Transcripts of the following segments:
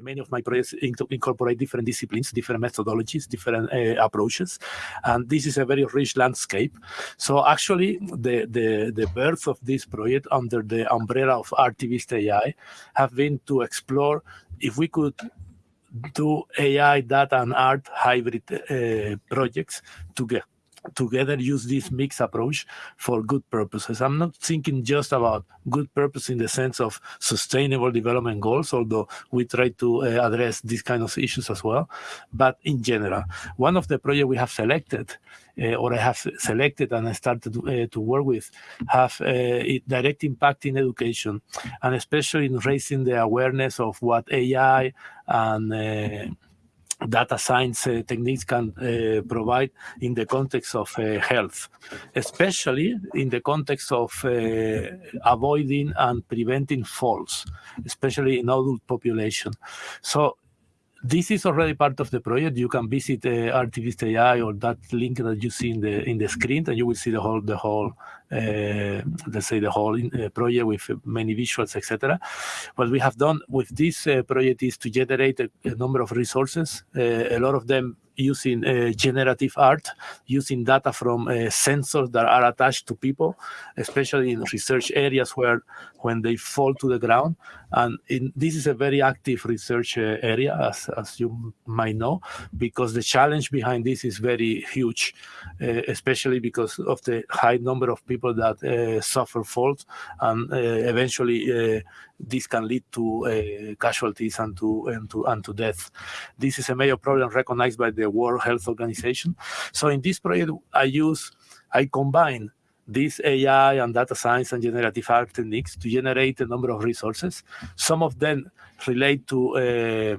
many of my projects incorporate different disciplines, different methodologies, different uh, approaches, and this is a very rich landscape. So actually, the, the, the birth of this project under the umbrella of Artivist AI have been to explore if we could do AI, data, and art hybrid uh, projects together together use this mixed approach for good purposes. I'm not thinking just about good purpose in the sense of sustainable development goals, although we try to uh, address these kind of issues as well, but in general. One of the projects we have selected uh, or I have selected and I started uh, to work with have uh, direct impact in education and especially in raising the awareness of what AI and uh, data science uh, techniques can uh, provide in the context of uh, health, especially in the context of avoiding and preventing falls, especially in adult population. So this is already part of the project. You can visit uh, Artivist AI or that link that you see in the in the screen, and you will see the whole the whole let's say the whole uh, project with many visuals, etc. What we have done with this uh, project is to generate a, a number of resources. Uh, a lot of them using uh, generative art, using data from uh, sensors that are attached to people, especially in research areas where when they fall to the ground. And in, this is a very active research uh, area, as, as you might know, because the challenge behind this is very huge, uh, especially because of the high number of people that uh, suffer falls and uh, eventually this can lead to uh, casualties and to, and to and to death. This is a major problem recognized by the World Health Organization. So in this project, I use I combine this AI and data science and generative art techniques to generate a number of resources. Some of them relate to uh,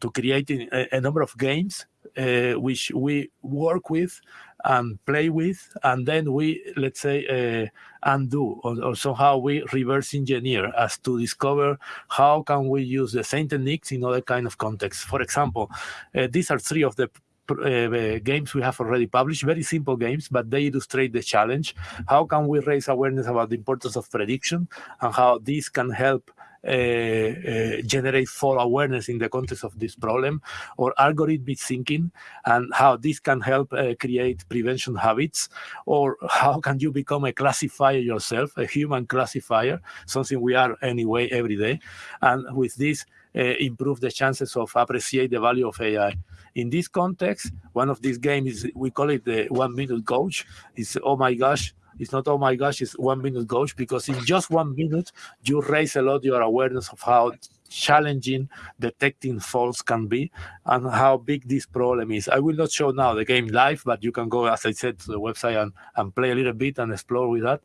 to creating a, a, number of games uh, which we work with and play with, and then we, let's say, uh, undo or, or, somehow we reverse engineer as to discover how can we use the same techniques in other kind of contexts. For example, uh, these are three of the uh, games we have already published, very simple games, but they illustrate the challenge. How can we raise awareness about the importance of prediction and how this can help generate full awareness in the context of this problem, or algorithmic thinking and how this can help uh, create prevention habits, or how can you become a classifier yourself, a human classifier, something we are anyway every day, and with this uh, improve the chances of appreciate the value of AI. In this context, one of these games, we call it the one minute coach, is, oh my gosh, it's not, oh my gosh, it's one minute coach, because in just one minute, you raise a lot your awareness of how challenging detecting faults can be and how big this problem is. I will not show now the game live, but you can go, as I said, to the website and, and play a little bit and explore with that.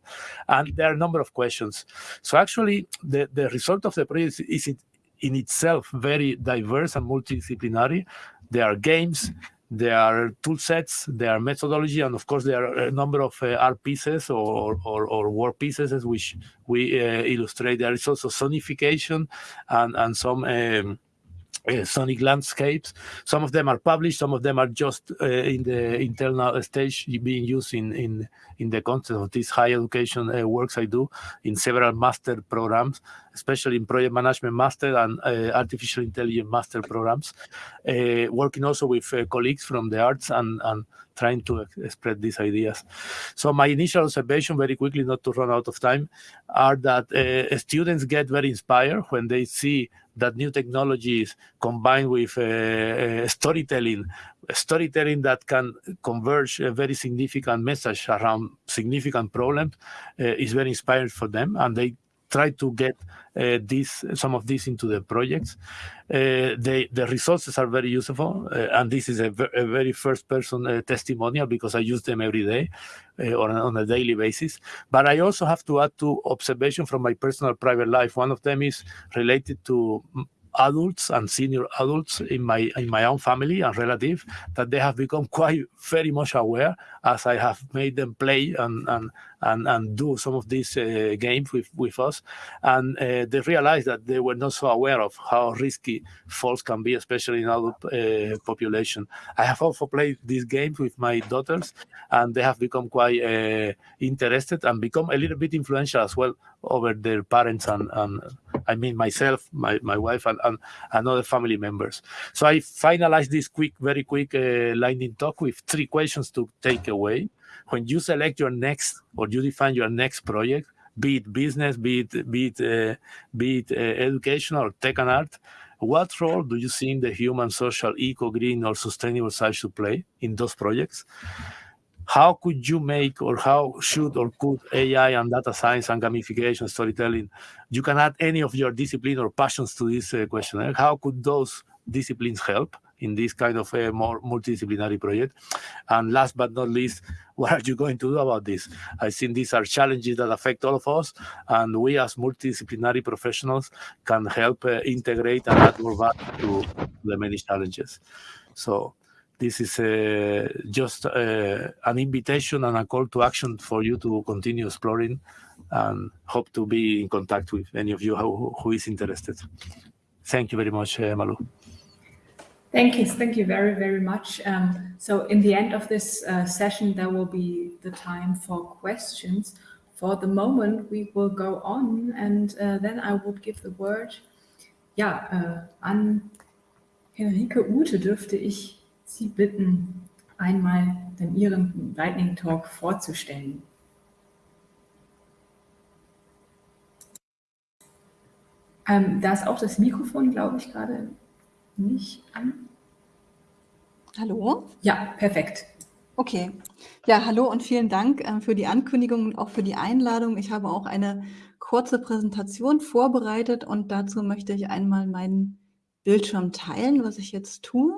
And there are a number of questions. So actually, the, the result of the project is in itself very diverse and multidisciplinary. There are games, there are tool sets, there are methodology, and of course there are a number of uh, art pieces or, or, or work pieces which we uh, illustrate. There is also sonification and, and some um, uh, sonic landscapes. Some of them are published, some of them are just uh, in the internal stage being used in, in, in the context of these high education uh, works I do in several master programs, especially in project management master and uh, artificial intelligence master programs, uh, working also with colleagues from the arts and, and trying to spread these ideas. So my initial observation, very quickly, not to run out of time, are that uh, students get very inspired when they see that new technologies combined with uh, uh, storytelling, storytelling that can converge a very significant message around significant problems uh, is very inspiring for them, and they try to get uh, this some of this into the projects. Uh, the resources are very useful, uh, and this is a, a very first person uh, testimonial because I use them every day or uh, on a daily basis. But I also have to add two observation from my personal private life. One of them is related to adults and senior adults in my in my own family and relative that they have become quite very much aware as I have made them play and and and, and do some of these uh, games with with us and uh, they realized that they were not so aware of how risky falls can be especially in adult uh, population I have also played these games with my daughters and they have become quite uh, interested and become a little bit influential as well over their parents and, and I mean myself, my, my wife, and, and, and other family members. So I finalized this quick, very quick uh, lightning talk with three questions to take away. When you select your next or you define your next project, be it business, be it, be it, uh, be it uh, education or tech and art, what role do you think the human, social, eco, green, or sustainable side should play in those projects? How could you make, or how should or could AI and data science and gamification, storytelling, you can add any of your discipline or passions to this uh, questionnaire. How could those disciplines help? In this kind of a more multidisciplinary project? And last but not least, what are you going to do about this? I think these are challenges that affect all of us, and we as multidisciplinary professionals can help uh, integrate and add more value to the many challenges. So this is uh, just uh, an invitation and a call to action for you to continue exploring and hope to be in contact with any of you who, who is interested. Thank you very much, uh, Malu. Thank you. Thank you very, very much. Um, so in the end of this uh, session, there will be the time for questions. For the moment, we will go on and uh, then I would give the word ja, äh, an Henrike Ute dürfte ich Sie bitten, einmal den Ihren Lightning Talk vorzustellen. Ähm, da ist auch das Mikrofon, glaube ich, gerade nicht an. Hallo? Ja, perfekt. Okay. Ja, hallo und vielen Dank äh, für die Ankündigung und auch für die Einladung. Ich habe auch eine kurze Präsentation vorbereitet und dazu möchte ich einmal meinen Bildschirm teilen, was ich jetzt tue.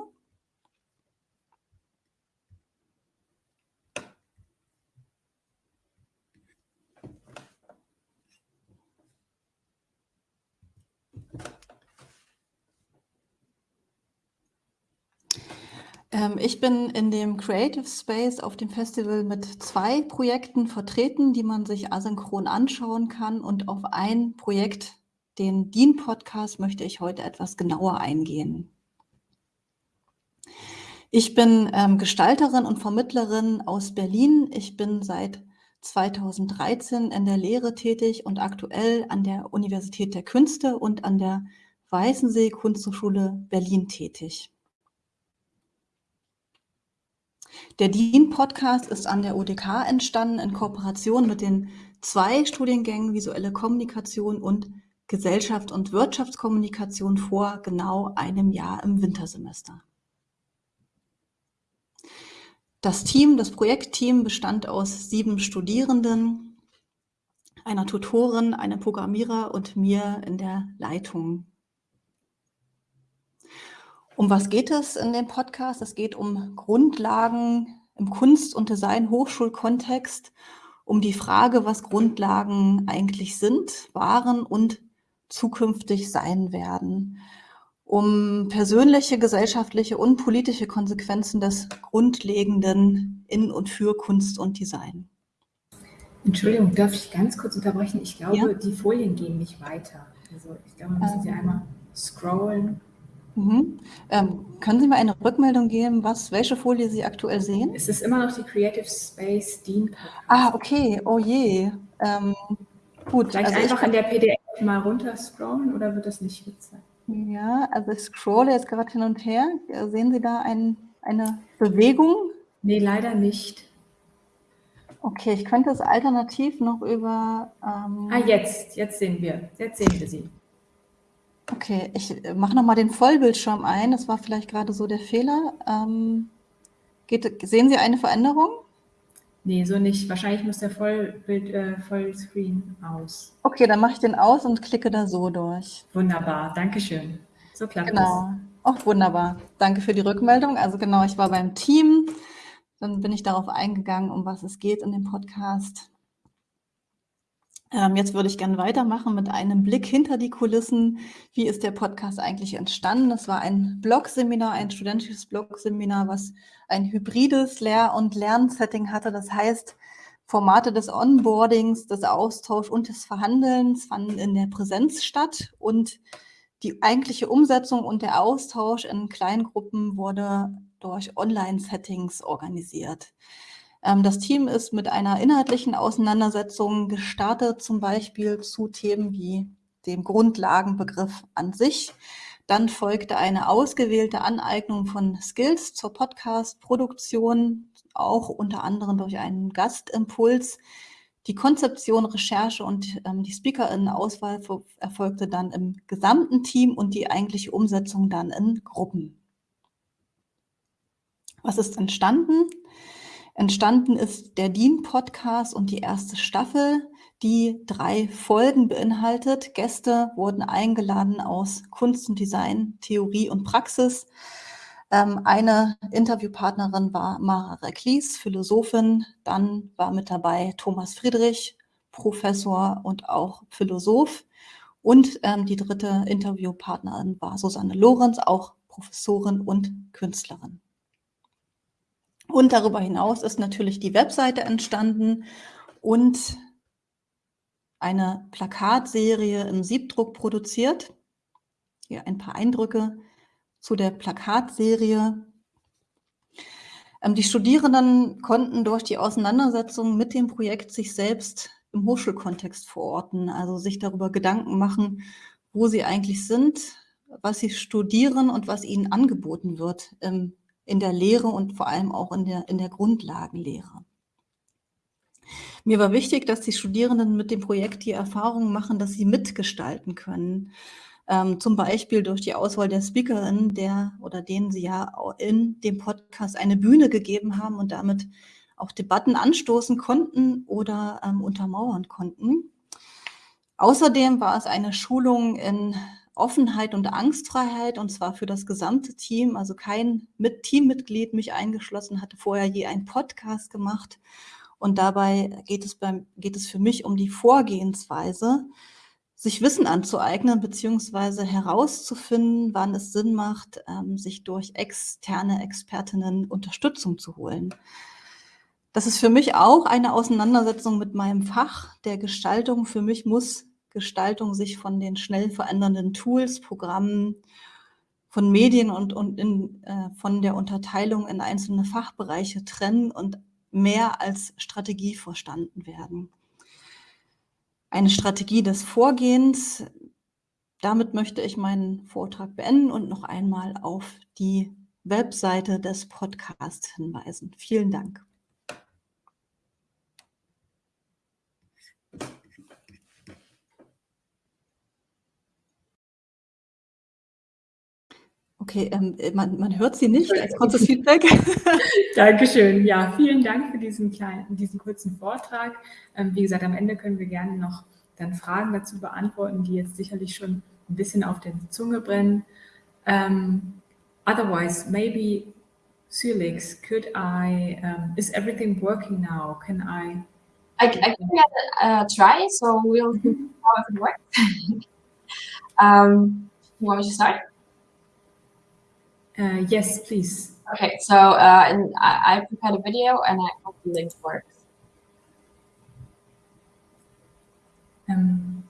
Ich bin in dem Creative Space auf dem Festival mit zwei Projekten vertreten, die man sich asynchron anschauen kann. Und auf ein Projekt, den DIN-Podcast, möchte ich heute etwas genauer eingehen. Ich bin ähm, Gestalterin und Vermittlerin aus Berlin. Ich bin seit 2013 in der Lehre tätig und aktuell an der Universität der Künste und an der Weißensee Kunsthochschule Berlin tätig. Der DIN-Podcast ist an der UDK entstanden in Kooperation mit den zwei Studiengängen Visuelle Kommunikation und Gesellschaft und Wirtschaftskommunikation vor genau einem Jahr im Wintersemester. Das Team, das Projektteam bestand aus sieben Studierenden, einer Tutorin, einem Programmierer und mir in der Leitung. Um was geht es in dem Podcast? Es geht um Grundlagen im Kunst- und Design-Hochschulkontext, um die Frage, was Grundlagen eigentlich sind, waren und zukünftig sein werden, um persönliche, gesellschaftliche und politische Konsequenzen des Grundlegenden in und für Kunst und Design. Entschuldigung, darf ich ganz kurz unterbrechen? Ich glaube, ja? die Folien gehen nicht weiter. Also ich glaube, müssen Sie ähm. einmal scrollen. Mhm. Ähm, können Sie mir eine Rückmeldung geben, was, welche Folie Sie aktuell sehen? Es ist immer noch die Creative Space Dean. Ah, okay. Oh je. Ähm, gut. Vielleicht also einfach in der PDF mal runter scrollen oder wird das nicht gezeigt? Ja, also ich scrolle jetzt gerade hin und her. Sehen Sie da ein, eine Bewegung? Nee, leider nicht. Okay, ich könnte es alternativ noch über... Ähm, ah, jetzt. Jetzt sehen wir. Jetzt sehen wir sie. Okay, ich äh, mache nochmal den Vollbildschirm ein. Das war vielleicht gerade so der Fehler. Ähm, geht, sehen Sie eine Veränderung? Nee, so nicht. Wahrscheinlich muss der Vollbild, äh, Vollscreen aus. Okay, dann mache ich den aus und klicke da so durch. Wunderbar, Dankeschön. So klappt genau. Auch wunderbar. Danke für die Rückmeldung. Also genau, ich war beim Team. Dann bin ich darauf eingegangen, um was es geht in dem Podcast. Ähm, jetzt würde ich gerne weitermachen mit einem Blick hinter die Kulissen. Wie ist der Podcast eigentlich entstanden? Das war ein Blog-Seminar, ein studentisches Blog-Seminar, was ein hybrides Lehr- und Lernsetting hatte. Das heißt, Formate des Onboardings, des Austauschs und des Verhandelns fanden in der Präsenz statt und die eigentliche Umsetzung und der Austausch in Kleingruppen wurde durch Online-Settings organisiert. Ähm, das Team ist mit einer inhaltlichen Auseinandersetzung gestartet, zum Beispiel zu Themen wie dem Grundlagenbegriff an sich. Dann folgte eine ausgewählte Aneignung von Skills zur Podcast-Produktion, auch unter anderem durch einen Gastimpuls. Die Konzeption, Recherche und ähm, die Speakerinnen-Auswahl erfolgte dann im gesamten Team und die eigentliche Umsetzung dann in Gruppen. Was ist entstanden? Entstanden ist der DIN-Podcast und die erste Staffel, die drei Folgen beinhaltet. Gäste wurden eingeladen aus Kunst und Design, Theorie und Praxis. Ähm, eine Interviewpartnerin war Mara Reklis, Philosophin. Dann war mit dabei Thomas Friedrich, Professor und auch Philosoph. Und ähm, die dritte Interviewpartnerin war Susanne Lorenz, auch Professorin und Künstlerin. Und darüber hinaus ist natürlich die Webseite entstanden und eine Plakatserie im Siebdruck produziert. Hier ein paar Eindrücke zu der Plakatserie. Ähm, die Studierenden konnten durch die Auseinandersetzung mit dem Projekt sich selbst im Hochschulkontext verorten, also sich darüber Gedanken machen, wo sie eigentlich sind, was sie studieren und was ihnen angeboten wird im in der Lehre und vor allem auch in der, in der Grundlagenlehre. Mir war wichtig, dass die Studierenden mit dem Projekt die Erfahrung machen, dass sie mitgestalten können. Ähm, zum Beispiel durch die Auswahl der Speakerin, der oder denen sie ja in dem Podcast eine Bühne gegeben haben und damit auch Debatten anstoßen konnten oder ähm, untermauern konnten. Außerdem war es eine Schulung in Offenheit und Angstfreiheit und zwar für das gesamte Team. Also kein mit Teammitglied, mich eingeschlossen, hatte vorher je einen Podcast gemacht. Und dabei geht es, beim, geht es für mich um die Vorgehensweise, sich Wissen anzueignen, beziehungsweise herauszufinden, wann es Sinn macht, ähm, sich durch externe Expertinnen Unterstützung zu holen. Das ist für mich auch eine Auseinandersetzung mit meinem Fach der Gestaltung. Für mich muss Gestaltung sich von den schnell verändernden Tools, Programmen, von Medien und, und in, äh, von der Unterteilung in einzelne Fachbereiche trennen und mehr als Strategie verstanden werden. Eine Strategie des Vorgehens. Damit möchte ich meinen Vortrag beenden und noch einmal auf die Webseite des Podcasts hinweisen. Vielen Dank. Okay, ähm, äh, man, man hört sie nicht als kurzes Feedback. Dankeschön. Ja, vielen Dank für diesen kleinen, diesen kurzen Vortrag. Ähm, wie gesagt, am Ende können wir gerne noch dann Fragen dazu beantworten, die jetzt sicherlich schon ein bisschen auf der Zunge brennen. Um, ähm, otherwise, maybe Sülix, could I, um, is everything working now? Can I? I, I can uh, try, so we'll see how it works. um, you want me to start? Uh, yes, please. Okay, so uh, and I, I prepared a video and I hope the link works. Ähm,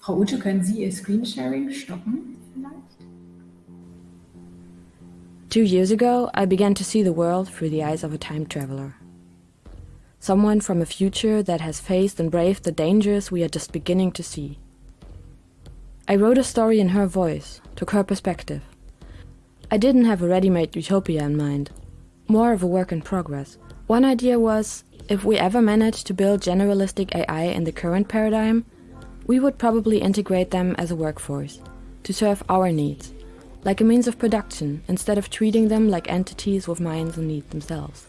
Frau Ute, können Sie Ihr Screensharing stoppen vielleicht? Two years ago, I began to see the world through the eyes of a time traveler. Someone from a future that has faced and braved the dangers we are just beginning to see. I wrote a story in her voice, took her perspective. I didn't have a ready-made utopia in mind, more of a work in progress. One idea was, if we ever managed to build generalistic AI in the current paradigm, we would probably integrate them as a workforce, to serve our needs, like a means of production, instead of treating them like entities with minds and needs themselves.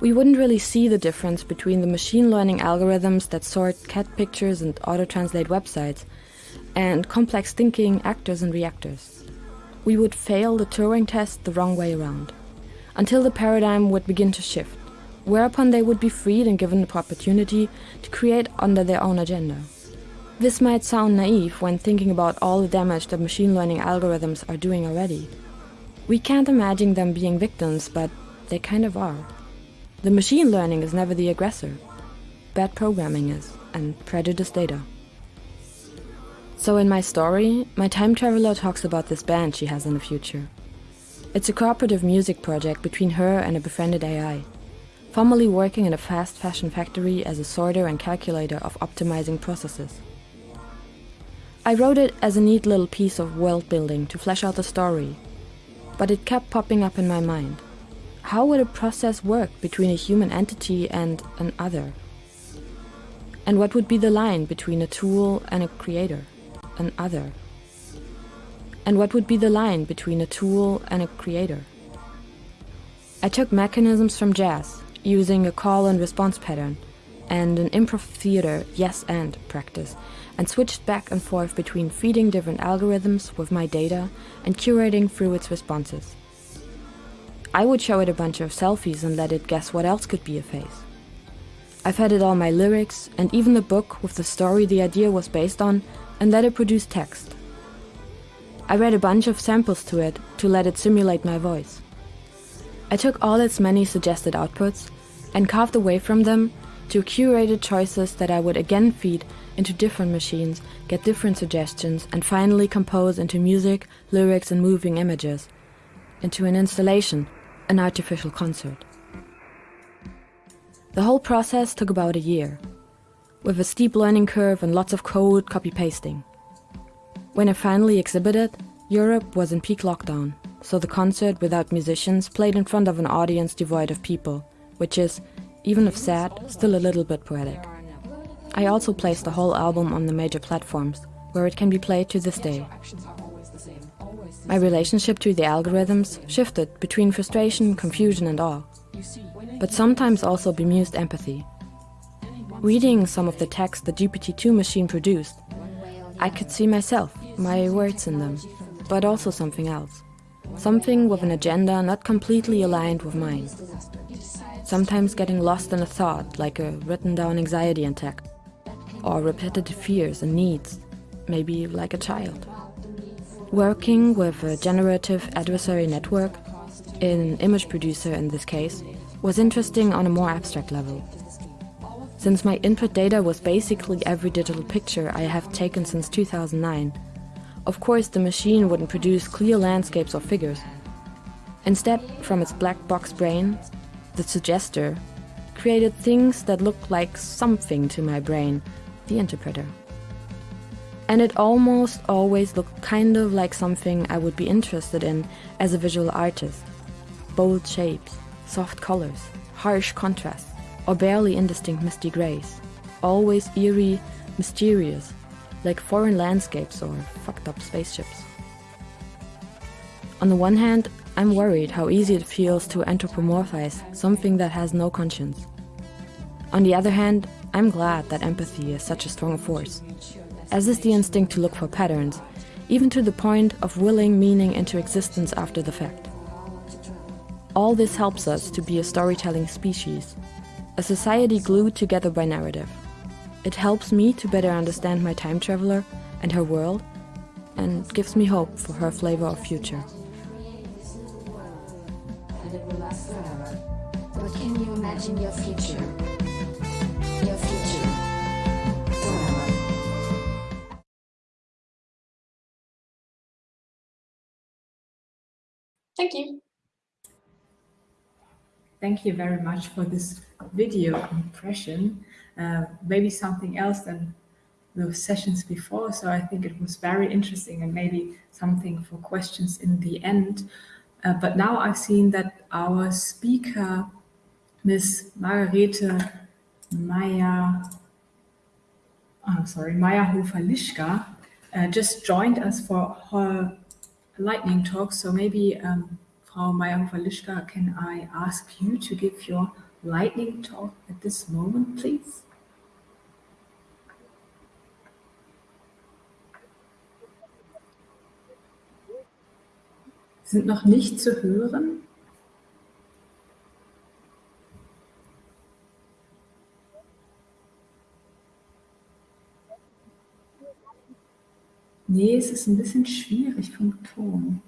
We wouldn't really see the difference between the machine learning algorithms that sort cat pictures and auto-translate websites, and complex thinking actors and reactors we would fail the Turing test the wrong way around, until the paradigm would begin to shift, whereupon they would be freed and given the opportunity to create under their own agenda. This might sound naive when thinking about all the damage that machine learning algorithms are doing already. We can't imagine them being victims, but they kind of are. The machine learning is never the aggressor. Bad programming is, and prejudiced data. So in my story, my time traveler talks about this band she has in the future. It's a cooperative music project between her and a befriended AI, formerly working in a fast fashion factory as a sorter and calculator of optimizing processes. I wrote it as a neat little piece of world building to flesh out the story, but it kept popping up in my mind. How would a process work between a human entity and an other? And what would be the line between a tool and a creator, an other? And what would be the line between a tool and a creator? I took mechanisms from jazz, using a call and response pattern, and an improv theater yes and practice, and switched back and forth between feeding different algorithms with my data and curating through its responses. I would show it a bunch of selfies and let it guess what else could be a face. I fed it all my lyrics and even the book with the story the idea was based on and let it produce text. I read a bunch of samples to it to let it simulate my voice. I took all its many suggested outputs and carved away from them to curated choices that I would again feed into different machines, get different suggestions, and finally compose into music, lyrics, and moving images, into an installation, an artificial concert. The whole process took about a year, with a steep learning curve and lots of code copy pasting. When I finally exhibited, Europe was in peak lockdown, so the concert without musicians played in front of an audience devoid of people, which is, even if sad, still a little bit poetic. I also placed the whole album on the major platforms, where it can be played to this day. My relationship to the algorithms shifted between frustration, confusion and awe, but sometimes also bemused empathy. Reading some of the text the GPT-2 machine produced, I could see myself, my words in them, but also something else. Something with an agenda not completely aligned with mine. Sometimes getting lost in a thought, like a written down anxiety attack, or repetitive fears and needs, maybe like a child. Working with a generative adversary network, an image producer in this case, was interesting on a more abstract level. Since my input data was basically every digital picture I have taken since 2009, of course the machine wouldn't produce clear landscapes or figures. Instead, from its black box brain, the suggester created things that looked like something to my brain, the interpreter. And it almost always looked kind of like something I would be interested in as a visual artist. Bold shapes, soft colors, harsh contrasts, or barely indistinct misty grays. Always eerie, mysterious, like foreign landscapes or fucked up spaceships. On the one hand, I'm worried how easy it feels to anthropomorphize something that has no conscience. On the other hand, I'm glad that empathy is such a strong force, as is the instinct to look for patterns, even to the point of willing meaning into existence after the fact. All this helps us to be a storytelling species, a society glued together by narrative. It helps me to better understand my time traveler and her world, and gives me hope for her flavor of future. But can you imagine your future? Your future. Thank you. Thank you very much for this video impression. Uh, maybe something else than the sessions before. So I think it was very interesting and maybe something for questions in the end. Uh, but now I've seen that our speaker, Miss Margarete Maya, I'm sorry, Maya Hofer-Lischka, uh, just joined us for her lightning talk. So maybe um, Frau Maya Hofer-Lischka, can I ask you to give your lightning talk at this moment, please? Sind noch nicht zu hören. Nee, es ist ein bisschen schwierig vom Ton.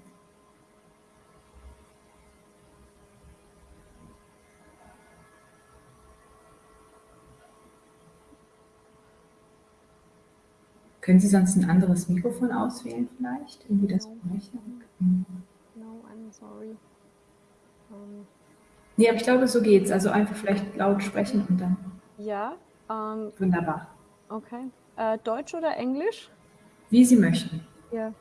Können Sie sonst ein anderes Mikrofon auswählen vielleicht? Irgendwie das? Mhm. No, I'm sorry. Um, Nee, aber ich glaube, so geht's. Also einfach vielleicht laut sprechen und dann ja, ähm, wunderbar. okay. Äh, Deutsch oder Englisch? wie Sie möchten. Ja.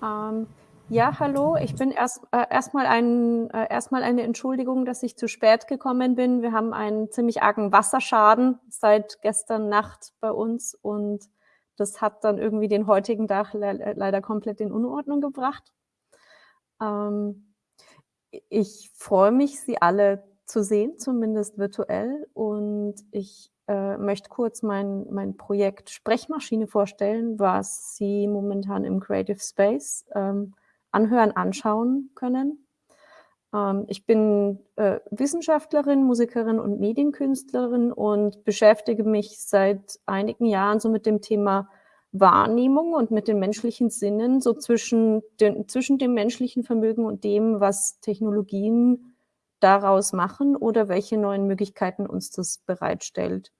Ähm, ja, hallo. Ich bin erst äh, erstmal ein, äh, erstmal eine Entschuldigung, dass ich zu spät gekommen bin. Wir haben einen ziemlich argen Wasserschaden seit gestern Nacht bei uns und das hat dann irgendwie den heutigen Tag le leider komplett in Unordnung gebracht. Ähm, ich freue mich, Sie alle zu sehen, zumindest virtuell. Und ich äh, möchte kurz mein, mein Projekt Sprechmaschine vorstellen, was Sie momentan im Creative Space ähm, anhören, anschauen können. Ähm, ich bin äh, Wissenschaftlerin, Musikerin und Medienkünstlerin und beschäftige mich seit einigen Jahren so mit dem Thema Wahrnehmung und mit den menschlichen Sinnen, so zwischen, den, zwischen dem menschlichen Vermögen und dem, was Technologien daraus machen oder welche neuen Möglichkeiten uns das bereitstellt.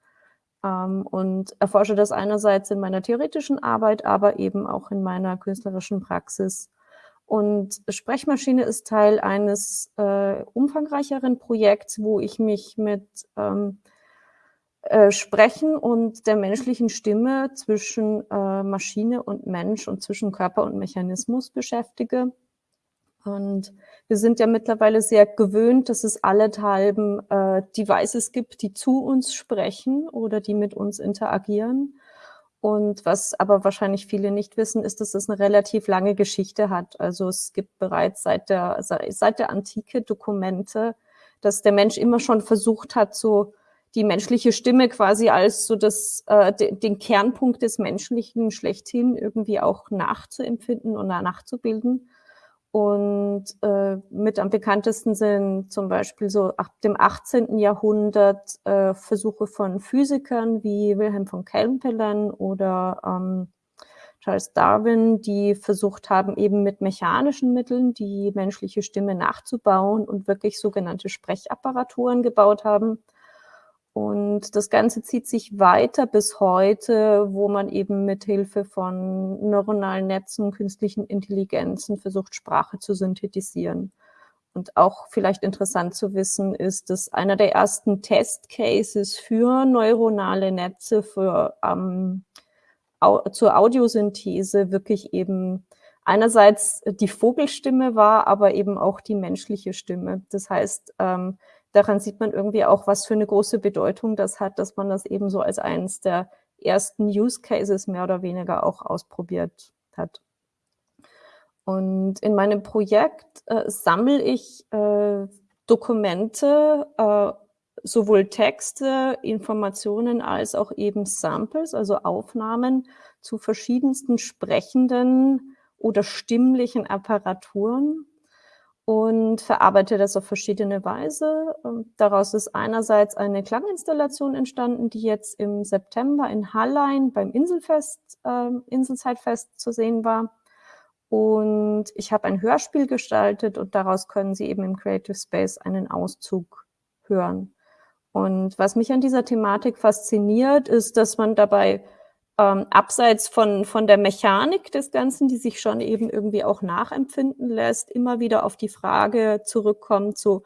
Ähm, und erforsche das einerseits in meiner theoretischen Arbeit, aber eben auch in meiner künstlerischen Praxis. Und Sprechmaschine ist Teil eines äh, umfangreicheren Projekts, wo ich mich mit ähm, äh, Sprechen und der menschlichen Stimme zwischen äh, Maschine und Mensch und zwischen Körper und Mechanismus beschäftige. Und wir sind ja mittlerweile sehr gewöhnt, dass es allenthalben äh, Devices gibt, die zu uns sprechen oder die mit uns interagieren. Und was aber wahrscheinlich viele nicht wissen, ist, dass es eine relativ lange Geschichte hat. Also es gibt bereits seit der, seit der Antike Dokumente, dass der Mensch immer schon versucht hat, so die menschliche Stimme quasi als so das, äh, den Kernpunkt des Menschlichen schlechthin irgendwie auch nachzuempfinden und nachzubilden. Und äh, mit am bekanntesten sind zum Beispiel so ab dem 18. Jahrhundert äh, Versuche von Physikern wie Wilhelm von Kempelen oder ähm, Charles Darwin, die versucht haben, eben mit mechanischen Mitteln die menschliche Stimme nachzubauen und wirklich sogenannte Sprechapparaturen gebaut haben. Und das Ganze zieht sich weiter bis heute, wo man eben mit Hilfe von neuronalen Netzen, künstlichen Intelligenzen versucht, Sprache zu synthetisieren. Und auch vielleicht interessant zu wissen ist, dass einer der ersten Testcases für neuronale Netze für, ähm, au zur Audiosynthese wirklich eben einerseits die Vogelstimme war, aber eben auch die menschliche Stimme. Das heißt, ähm, daran sieht man irgendwie auch, was für eine große Bedeutung das hat, dass man das eben so als eines der ersten Use Cases mehr oder weniger auch ausprobiert hat. Und in meinem Projekt äh, sammle ich äh, Dokumente, äh, sowohl Texte, Informationen als auch eben Samples, also Aufnahmen zu verschiedensten sprechenden oder stimmlichen Apparaturen und verarbeite das auf verschiedene Weise. Ähm, daraus ist einerseits eine Klanginstallation entstanden, die jetzt im September in Hallein beim Inselfest, äh, Inselzeitfest zu sehen war. Und ich habe ein Hörspiel gestaltet und daraus können Sie eben im Creative Space einen Auszug hören. Und was mich an dieser Thematik fasziniert, ist, dass man dabei ähm, abseits von, von der Mechanik des Ganzen, die sich schon eben irgendwie auch nachempfinden lässt, immer wieder auf die Frage zurückkommt, so,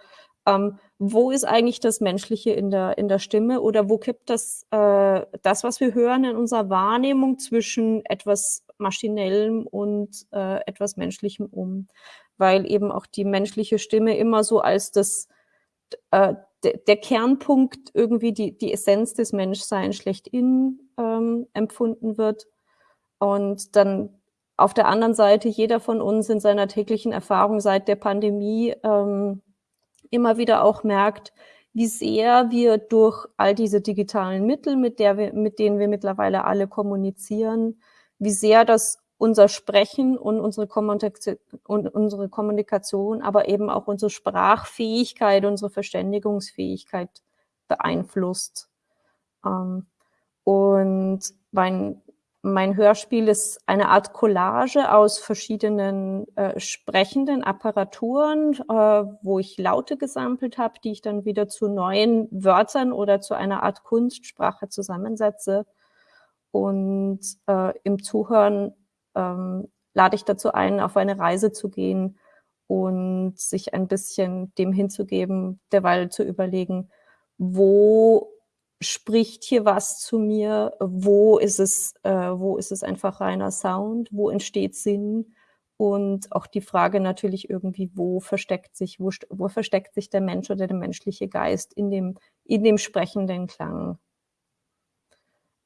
ähm, wo ist eigentlich das Menschliche in der, in der Stimme oder wo kippt das, äh, das, was wir hören in unserer Wahrnehmung zwischen etwas Maschinellem und äh, etwas Menschlichem um? Weil eben auch die menschliche Stimme immer so als das, äh, der Kernpunkt irgendwie die, die Essenz des Menschseins schlechthin ähm, empfunden wird. Und dann auf der anderen Seite jeder von uns in seiner täglichen Erfahrung seit der Pandemie ähm, immer wieder auch merkt, wie sehr wir durch all diese digitalen Mittel, mit, der wir, mit denen wir mittlerweile alle kommunizieren, wie sehr das unser Sprechen und unsere, Kommunikation, und unsere Kommunikation, aber eben auch unsere Sprachfähigkeit, unsere Verständigungsfähigkeit beeinflusst. Ähm, und mein, mein Hörspiel ist eine Art Collage aus verschiedenen äh, sprechenden Apparaturen, äh, wo ich Laute gesampelt habe, die ich dann wieder zu neuen Wörtern oder zu einer Art Kunstsprache zusammensetze. Und äh, im Zuhören ähm, lade ich dazu ein, auf eine Reise zu gehen und sich ein bisschen dem hinzugeben, derweil zu überlegen, wo spricht hier was zu mir? Wo ist es, äh, wo ist es einfach reiner Sound? Wo entsteht Sinn? Und auch die Frage natürlich irgendwie, wo versteckt sich, wo, wo versteckt sich der Mensch oder der menschliche Geist in dem, in dem sprechenden Klang?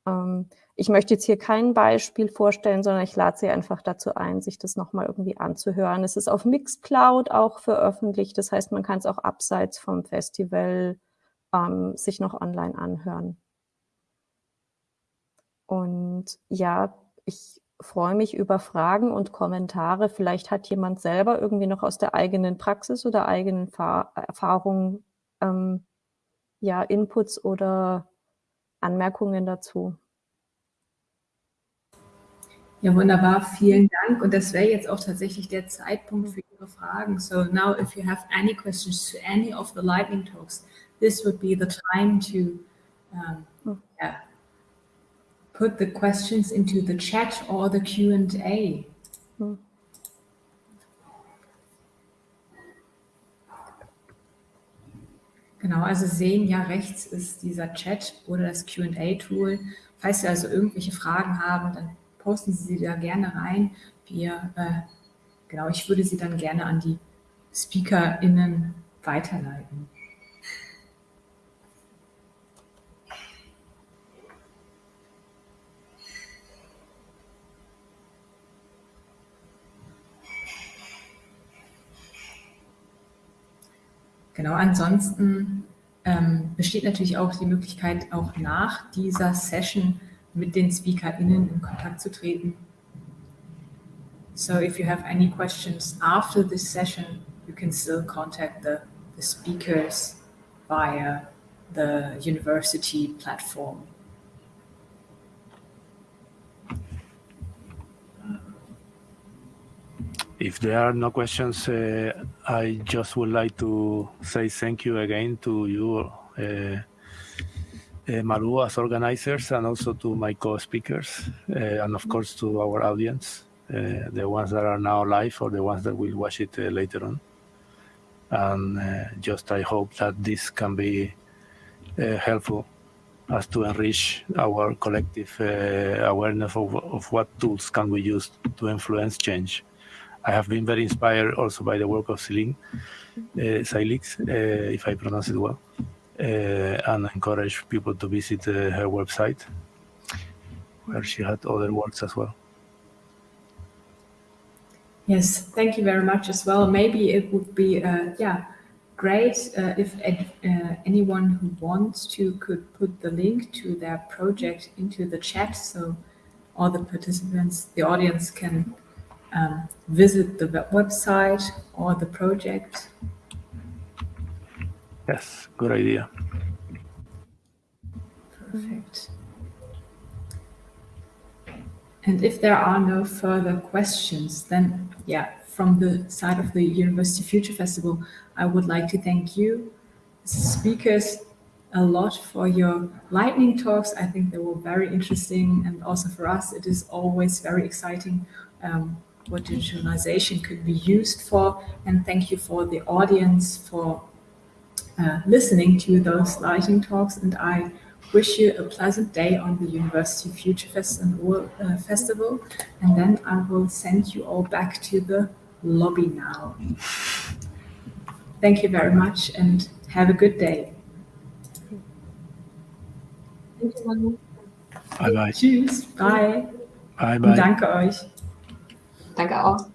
Ähm, ich möchte jetzt hier kein Beispiel vorstellen, sondern ich lade Sie einfach dazu ein, sich das nochmal irgendwie anzuhören. Es ist auf Mixcloud auch veröffentlicht, das heißt, man kann es auch abseits vom Festival ähm, sich noch online anhören. Und ja, ich freue mich über Fragen und Kommentare. Vielleicht hat jemand selber irgendwie noch aus der eigenen Praxis oder eigenen Fa Erfahrungen ähm, ja, Inputs oder Anmerkungen dazu. Ja, wunderbar. Vielen Dank. Und das wäre jetzt auch tatsächlich der Zeitpunkt für Ihre Fragen. So now, if you have any questions to any of the lightning talks, this would be the time to um, yeah, put the questions into the chat or the Q&A. Genau, also sehen ja rechts ist dieser Chat oder das Q&A-Tool. Falls Sie also irgendwelche Fragen haben, dann posten Sie sie da gerne rein. Wir, äh, genau, ich würde sie dann gerne an die SpeakerInnen weiterleiten. Genau, ansonsten ähm, besteht natürlich auch die Möglichkeit, auch nach dieser Session mit den SpeakerInnen in Kontakt zu treten. So if you have any questions after this session, you can still contact the, the speakers via the university platform. There are no questions, uh, I just would like to say thank you again to you, uh, uh, Maru, as organizers, and also to my co-speakers, uh, and of course to our audience, uh, the ones that are now live or the ones that will watch it uh, later on. And just I hope that this can be helpful as to enrich our collective awareness of, of what tools can we use to influence change. I have been very inspired also by the work of Celine uh, Silix, uh, if I pronounce it well, uh, and encourage people to visit uh, her website, where she had other works as well. Yes, thank you very much as well. Maybe it would be, uh, yeah, great uh, if anyone who wants to could put the link to their project into the chat so all the participants, the audience can um, visit the website or the project? Yes, good idea. Perfect. And if there are no further questions, then yeah, from the side of the University Future Festival, I would like to thank you, speakers, a lot for your lightning talks. I think they were very interesting and also for us, it is always very exciting um, what digitalization could be used for. And thank you for the audience for uh, listening to those lighting talks. And I wish you a pleasant day on the University Future Fest and, uh, Festival. And then I will send you all back to the lobby now. Thank you very much and have a good day. Bye bye. Tschüss. Bye. Bye bye. Danke euch. Danke auch.